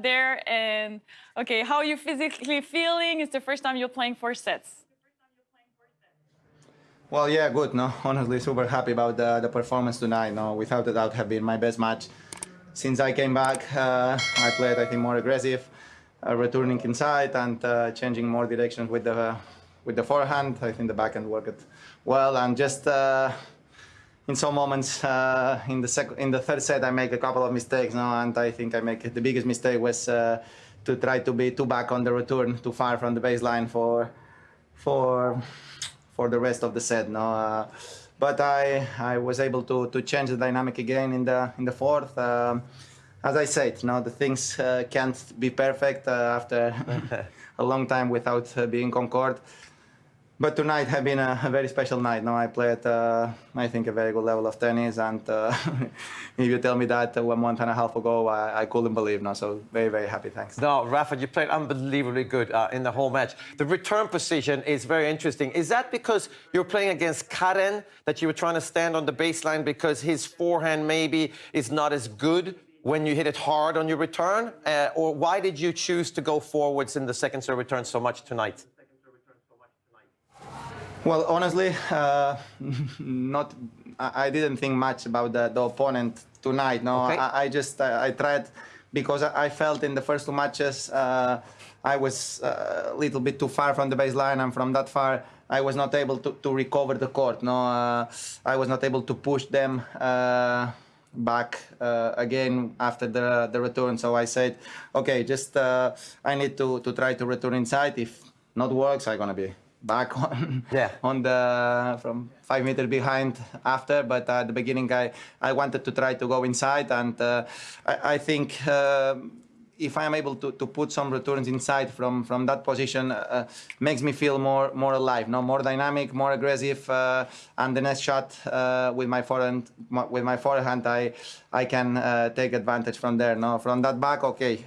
there. And okay, how are you physically feeling? It's the first time you're playing four sets. Well, yeah, good. No, honestly, super happy about the, the performance tonight. No, without a doubt, have been my best match since I came back. Uh, I played, I think, more aggressive, uh, returning inside and uh, changing more directions with the with the forehand. I think the backhand worked well, and just uh, in some moments uh, in the second, in the third set, I make a couple of mistakes. No, and I think I make the biggest mistake was uh, to try to be too back on the return, too far from the baseline for for for the rest of the set. No, uh, but I I was able to to change the dynamic again in the in the fourth. Um, as I said, no, the things uh, can't be perfect uh, after a long time without uh, being on court. But tonight has been a, very special night. Now I played, uh, I think, a very good level of tennis, and uh, if you tell me that one month and a half ago, I, I, couldn't believe. No, so very, very happy. Thanks. No, Rafa, you played unbelievably good uh, in the whole match. The return position is very interesting. Is that because you're playing against Karen that you were trying to stand on the baseline because his forehand maybe is not as good when you hit it hard on your return, uh, or why did you choose to go forwards in the second serve return so much tonight? Well, honestly, uh, not. I didn't think much about the, the opponent tonight. No, okay. I, I, just I, I, tried because I felt in the first two matches uh, I was uh, a little bit too far from the baseline, and from that far I was not able to, to recover the court. No, uh, I was not able to push them uh, back uh, again after the the return. So I said, okay, just uh, I need to to try to return inside. If not works, I'm gonna be back on yeah. on the from five meters behind after but at the beginning I I wanted to try to go inside and uh, I, I, think uh, if I am able to, to put some returns inside from from that position uh, makes me feel more more alive no more dynamic more aggressive uh, and the next shot uh, with my forehand with my forehand I I can uh, take advantage from there no from that back okay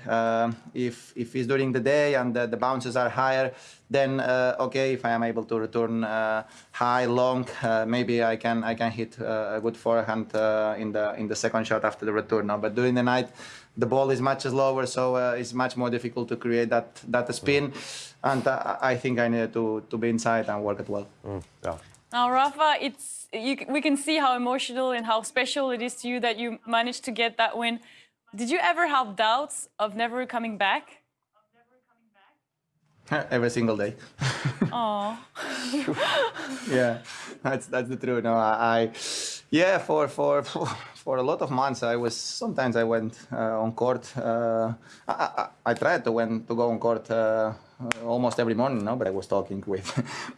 if if it's during the day and the, the bounces are higher then uh, okay, if I am able to return uh, high, long, uh, maybe I can I can hit uh, a good forehand uh, in the in the second shot after the return. Now, but during the night, the ball is much slower, so uh, it's much more difficult to create that that spin, and I think I needed to to be inside and work it well. Mm, yeah. Now, Rafa, it's you, we can see how emotional and how special it is to you that you managed to get that win. Did you ever have doubts of never coming back? Every single day. Oh. yeah, that's that's the truth. No, I, I, yeah, for for for a lot of months, I was sometimes I went uh, on court. Uh, I, I, I, tried to went to go on court uh, almost every morning, no, but I was talking with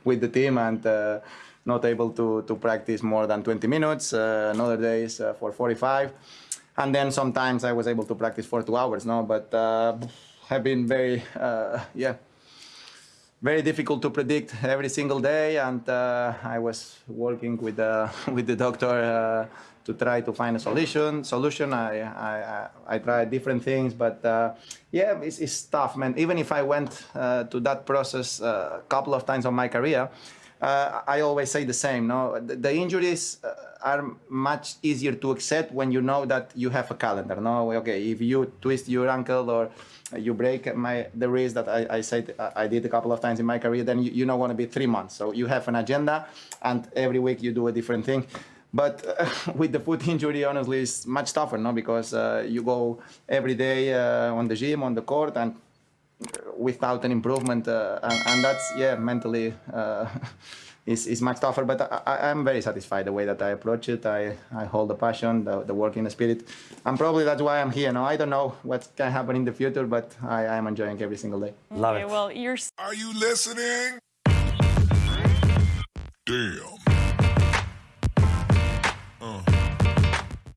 with the team and uh, not able to to practice more than 20 minutes. Uh, another days uh, for 45, and then sometimes I was able to practice for two hours. No, but have been very yeah very difficult to predict every single day and uh, I was working with the with the doctor uh, to try to find a solution solution. I I, I tried different things but uh, yeah it's, it's, tough man. Even if I went uh, to that process uh, a couple of times on my career uh, I always say the same no the, injuries are much easier to accept when you know that you have a calendar no okay if you twist your ankle or you break my the wrist that I, I said I did a couple of times in my career, then you, you don't want to be three months. So you have an agenda, and every week you do a different thing. But uh, with the foot injury, honestly, it's much tougher, no? Because uh, you go every day uh, on the gym, on the court, and without an improvement, uh, and, and, that's yeah, mentally. Uh, is, is much tougher, but I, am very satisfied the way that I approach it. I, I hold the passion, the, the working the spirit, and probably that's why I'm here. Now I don't know what can happen in the future, but I I'm enjoying every single day. Love it. Well, you're. Are you listening? Damn.